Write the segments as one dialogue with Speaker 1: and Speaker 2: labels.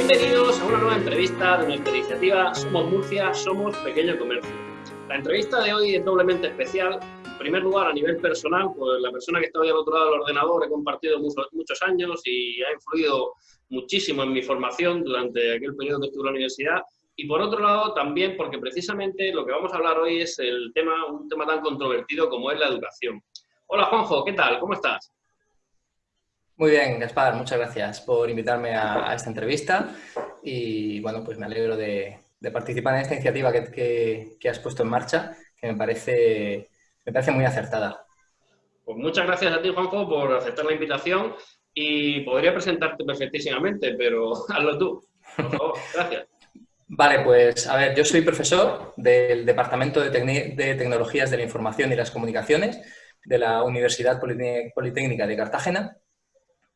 Speaker 1: Bienvenidos a una nueva entrevista de nuestra iniciativa Somos Murcia, Somos Pequeño Comercio. La entrevista de hoy es doblemente especial. En primer lugar, a nivel personal, pues la persona que está hoy al otro lado del ordenador he compartido muchos, años y ha influido muchísimo en mi formación durante aquel periodo que estuve en la universidad. Y por otro lado, también porque precisamente lo que vamos a hablar hoy es el tema, un tema tan controvertido como es la educación. Hola Juanjo, ¿qué tal? ¿Cómo estás?
Speaker 2: Muy bien, Gaspar, muchas gracias por invitarme a, esta entrevista y bueno, pues me alegro de, participar en esta iniciativa que, has puesto en marcha, que me parece, me parece muy acertada.
Speaker 1: Pues muchas gracias a ti, Juanjo, por aceptar la invitación y podría presentarte perfectísimamente, pero hazlo tú, por favor. Gracias.
Speaker 2: Vale, pues a ver, yo soy profesor del Departamento de, de Tecnologías de la Información y las Comunicaciones de la Universidad Politécnica de Cartagena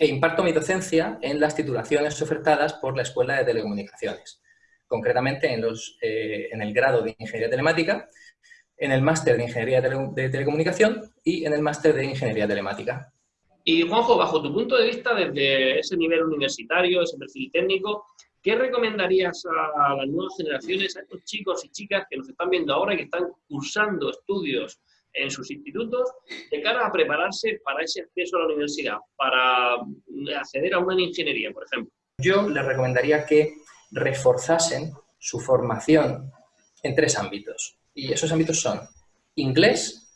Speaker 2: e imparto mi docencia en las titulaciones ofertadas por la Escuela de Telecomunicaciones, concretamente en, los, eh, en el grado de Ingeniería Telemática, en el máster de Ingeniería de Telecomunicación y en el máster de Ingeniería Telemática.
Speaker 1: Y Juanjo, bajo tu punto de vista, desde ese nivel universitario, ese perfil técnico, ¿qué recomendarías a las nuevas generaciones, a estos chicos y chicas que nos están viendo ahora y que están cursando estudios en sus institutos de cara a prepararse para ese acceso a la universidad, para acceder a una ingeniería, por ejemplo?
Speaker 2: Yo les recomendaría que reforzasen su formación en tres ámbitos. Y esos ámbitos son inglés,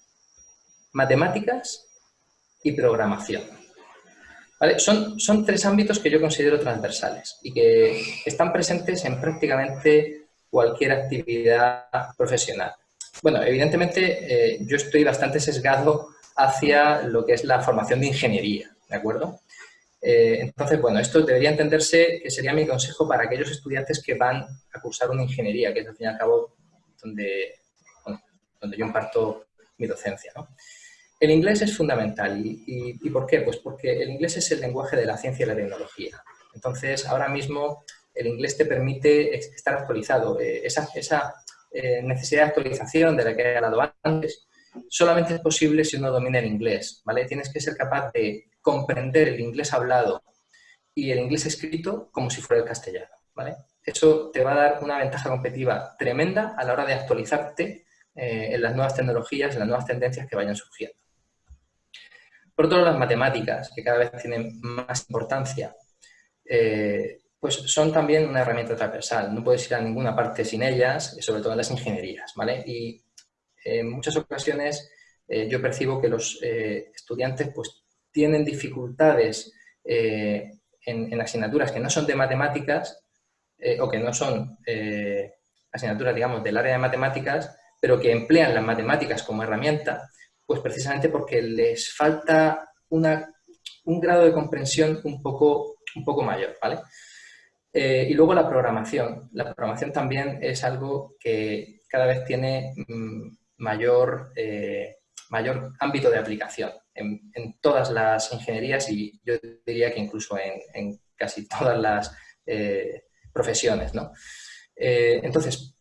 Speaker 2: matemáticas y programación. Son, son tres ámbitos que yo considero transversales y que están presentes en prácticamente cualquier actividad profesional. Bueno, evidentemente eh, yo estoy bastante sesgado hacia lo que es la formación de ingeniería, ¿de acuerdo? Eh, entonces, bueno, esto debería entenderse que sería mi consejo para aquellos estudiantes que van a cursar una ingeniería, que es al fin y al cabo donde, donde yo imparto mi docencia. El inglés es fundamental. ¿Y, y, por qué? Pues porque el inglés es el lenguaje de la ciencia y la tecnología. Entonces, ahora mismo el inglés te permite estar actualizado. Eh, esa, esa eh, necesidad de actualización de la que he hablado antes, solamente es posible si uno domina el inglés, ¿vale? Tienes que ser capaz de comprender el inglés hablado y el inglés escrito como si fuera el castellano, ¿vale? Eso te va a dar una ventaja competitiva tremenda a la hora de actualizarte eh, en las nuevas tecnologías, en las nuevas tendencias que vayan surgiendo. Por otro lado, las matemáticas, que cada vez tienen más importancia. Eh, pues son también una herramienta transversal. No puedes ir a ninguna parte sin ellas, sobre todo en las ingenierías, ¿vale? Y en muchas ocasiones eh, yo percibo que los eh, estudiantes pues tienen dificultades eh, en, asignaturas que no son de matemáticas o que no son asignaturas, digamos, del área de matemáticas, pero que emplean las matemáticas como herramienta, pues precisamente porque les falta una, un grado de comprensión un poco, un poco mayor, ¿vale? Eh, y luego la programación. La programación también es algo que cada vez tiene mm, mayor, eh, mayor ámbito de aplicación en, todas las ingenierías y yo diría que incluso en, casi todas las eh, profesiones. ¿no? entonces,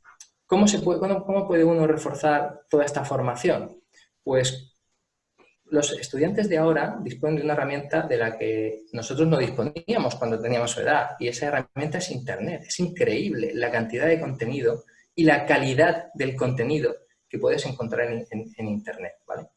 Speaker 2: ¿cómo, se puede, ¿cómo puede uno reforzar toda esta formación? Pues los estudiantes de ahora disponen de una herramienta de la que nosotros no disponíamos cuando teníamos su edad y esa herramienta es Internet. Es increíble la cantidad de contenido y la calidad del contenido que puedes encontrar en, Internet. ¿vale?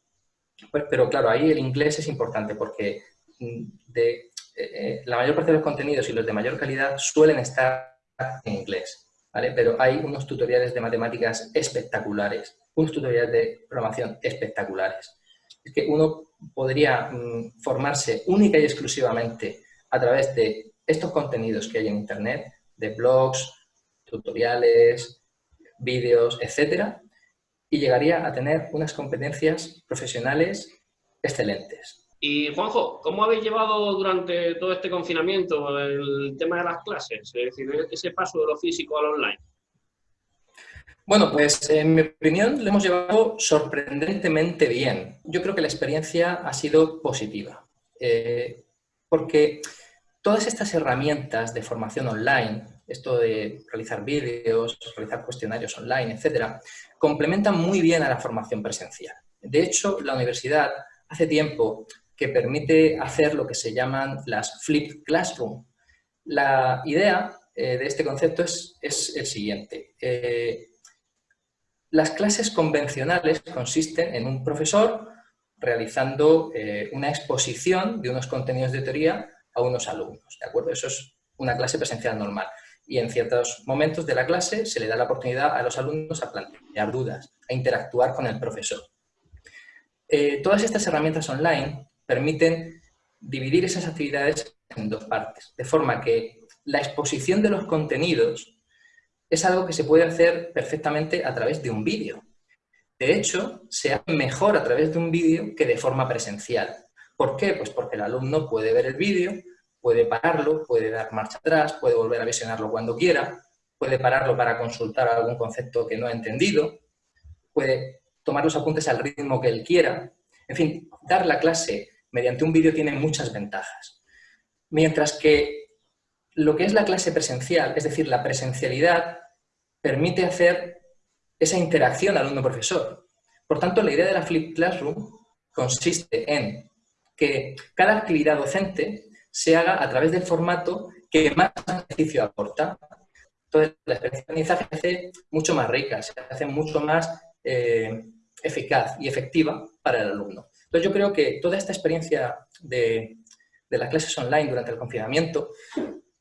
Speaker 2: Pues, pero claro, ahí el inglés es importante porque mm, eh, eh, la mayor parte de los contenidos y los de mayor calidad suelen estar en inglés. ¿vale? Pero hay unos tutoriales de matemáticas espectaculares, unos tutoriales de programación espectaculares que uno podría mm, formarse única y exclusivamente a través de estos contenidos que hay en Internet, de blogs, tutoriales, vídeos, etcétera, y llegaría a tener unas competencias profesionales excelentes.
Speaker 1: Y Juanjo, ¿cómo habéis llevado durante todo este confinamiento el tema de las clases? Es decir, ese paso de lo físico al online.
Speaker 2: Bueno, pues en mi opinión lo hemos llevado sorprendentemente bien. Yo creo que la experiencia ha sido positiva, eh, porque todas estas herramientas de formación online, esto de realizar vídeos, realizar cuestionarios online, etcétera, complementan muy bien a la formación presencial. De hecho, la universidad hace tiempo que permite hacer lo que se llaman las flipped classroom. La idea de este concepto es, es el siguiente. Las clases convencionales consisten en un profesor realizando una exposición de unos contenidos de teoría a unos alumnos, ¿de acuerdo? Eso es una clase presencial normal. Y en ciertos momentos de la clase se le da la oportunidad a los alumnos a plantear dudas, a interactuar con el profesor. Eh, todas estas herramientas online permiten dividir esas actividades en dos partes, de forma que la exposición de los contenidos es algo que se puede hacer perfectamente a través de un vídeo. De hecho, se hace mejor a través de un vídeo que de forma presencial. ¿Por qué? Pues porque el alumno puede ver el vídeo, puede pararlo, puede dar marcha atrás, puede volver a visionarlo cuando quiera, puede pararlo para consultar algún concepto que no ha entendido, puede tomar los apuntes al ritmo que él quiera. En fin, dar la clase mediante un vídeo tiene muchas ventajas. Mientras que lo que es la clase presencial, es decir, la presencialidad, permite hacer esa interacción alumno-profesor. Por tanto, la idea de la Flip Classroom consiste en que cada actividad docente se haga a través del formato que más beneficio aporta. Entonces, la experiencia aprendizaje se hace mucho más rica, se hace mucho más eh, eficaz y efectiva para el alumno. Entonces, yo creo que toda esta experiencia de, las clases online durante el confinamiento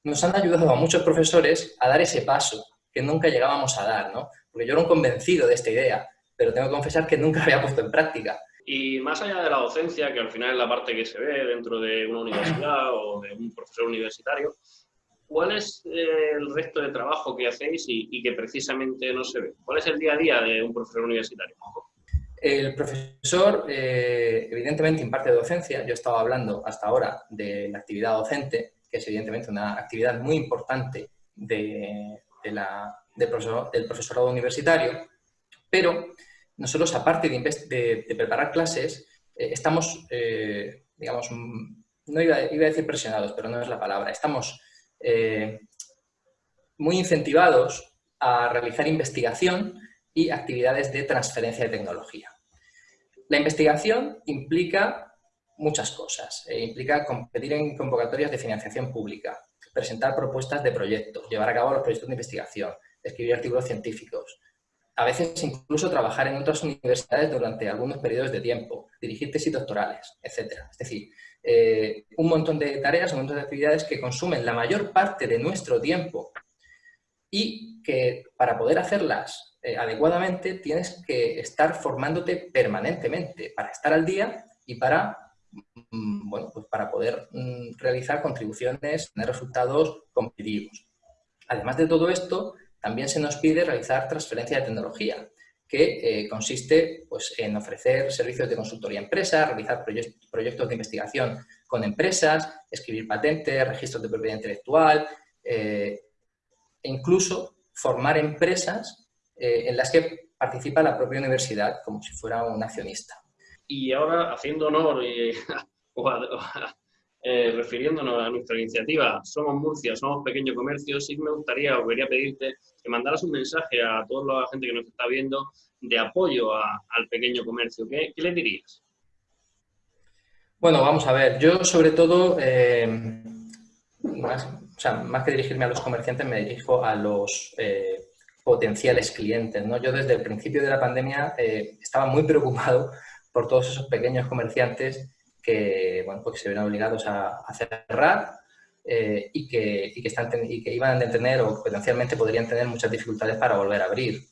Speaker 2: nos han ayudado a muchos profesores a dar ese paso que nunca llegábamos a dar, ¿no? Porque yo era un convencido de esta idea, pero tengo que confesar que nunca había puesto en práctica.
Speaker 1: Y más allá de la docencia, que al final es la parte que se ve dentro de una universidad o de un profesor universitario, ¿cuál es eh, el resto de trabajo que hacéis y, que precisamente no se ve? ¿Cuál es el día a día de un profesor universitario?
Speaker 2: El profesor, eh, evidentemente, imparte docencia. Yo he estado hablando hasta ahora de la actividad docente, que es evidentemente una actividad muy importante de, del profesorado universitario, pero nosotros, aparte de, preparar clases, eh, estamos, eh, digamos, mm, no iba, a decir presionados, pero no es la palabra, estamos eh, muy incentivados a realizar investigación y actividades de transferencia de tecnología. La investigación implica muchas cosas. implica competir en convocatorias de financiación pública, presentar propuestas de proyectos, llevar a cabo los proyectos de investigación, escribir artículos científicos, a veces incluso trabajar en otras universidades durante algunos periodos de tiempo, dirigir tesis doctorales, etc. Es decir, eh, un montón de tareas, un montón de actividades que consumen la mayor parte de nuestro tiempo y que para poder hacerlas eh, adecuadamente tienes que estar formándote permanentemente para estar al día y para, bueno, pues para poder mm, realizar contribuciones, tener resultados competitivos. Además de todo esto, también se nos pide realizar transferencia de tecnología, que eh, consiste pues, en ofrecer servicios de consultoría a empresas, realizar proyectos de investigación con empresas, escribir patentes, registros de propiedad intelectual eh, e incluso formar empresas eh, en las que participa la propia universidad como si fuera un accionista.
Speaker 1: Y ahora, haciendo honor y, refiriéndonos a nuestra iniciativa Somos Murcia, Somos Pequeño Comercio, sí me gustaría o quería pedirte que mandaras un mensaje a toda la gente que nos está viendo de apoyo al pequeño comercio. ¿Qué, le dirías?
Speaker 2: Bueno, vamos a ver. Yo, sobre todo, eh, más, que dirigirme a los comerciantes, me dirijo a los eh, potenciales clientes. ¿no? Yo, desde el principio de la pandemia, eh, estaba muy preocupado por todos esos pequeños comerciantes que, bueno, porque se ven obligados a, cerrar eh, y, que, y, que están, y que iban a tener o potencialmente podrían tener muchas dificultades para volver a abrir.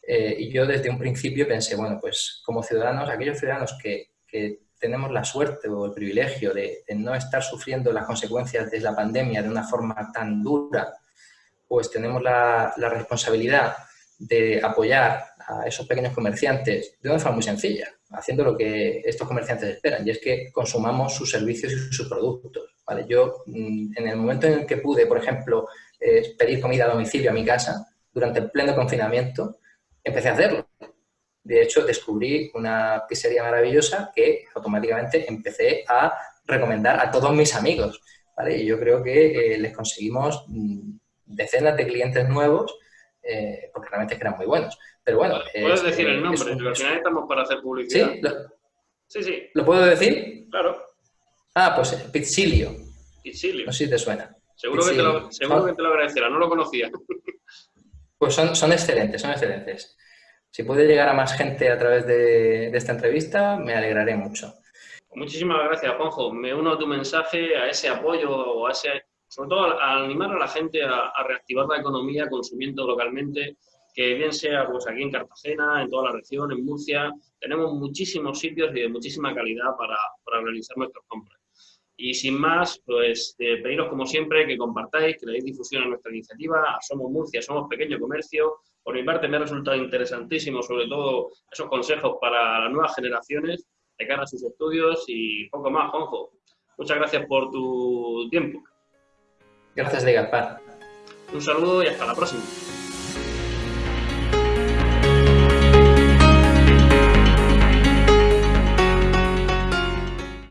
Speaker 2: Eh, y yo desde un principio pensé, bueno, pues como ciudadanos, aquellos ciudadanos que, que tenemos la suerte o el privilegio de, no estar sufriendo las consecuencias de la pandemia de una forma tan dura, pues tenemos la responsabilidad de apoyar a esos pequeños comerciantes de una forma muy sencilla, haciendo lo que estos comerciantes esperan, y es que consumamos sus servicios y sus productos. ¿vale? Yo, mm, en el momento en el que pude, por ejemplo, eh, pedir comida a domicilio a mi casa, durante el pleno confinamiento, empecé a hacerlo. De hecho, descubrí una pizzería maravillosa que automáticamente empecé a recomendar a todos mis amigos. ¿vale? Y yo creo que eh, les conseguimos mm, decenas de clientes nuevos eh, porque realmente es que eran muy buenos. Pero bueno...
Speaker 1: Puedes decir el nombre, porque al final estamos para hacer publicidad.
Speaker 2: ¿Sí? sí, sí. ¿Lo puedo decir?
Speaker 1: Claro.
Speaker 2: Ah, pues Pizzilio.
Speaker 1: Pizzilio.
Speaker 2: No sé si te suena.
Speaker 1: Seguro, que, te lo, seguro que te lo agradecerá, no lo conocía.
Speaker 2: Pues son, son excelentes, son excelentes. Si puede llegar a más gente a través de, esta entrevista, me alegraré mucho.
Speaker 1: Muchísimas gracias, Juanjo. Me uno a tu mensaje, a ese apoyo, o a ese, sobre todo a, animar a la gente a, reactivar la economía consumiendo localmente, que bien sea pues aquí en Cartagena, en toda la región, en Murcia, tenemos muchísimos sitios y de muchísima calidad para, para realizar nuestras compras. Y sin más, pues eh, pediros como siempre que compartáis, que le deis difusión a nuestra iniciativa, Somos Murcia, Somos Pequeño Comercio. Por mi parte me ha resultado interesantísimo, sobre todo esos consejos para las nuevas generaciones de cara a sus estudios y poco más, Juanjo. Muchas gracias por tu tiempo.
Speaker 2: Gracias, de Un
Speaker 1: saludo y hasta la próxima.